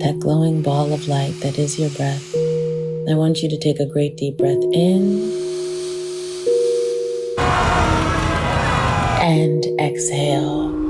that glowing ball of light that is your breath. I want you to take a great deep breath in and exhale.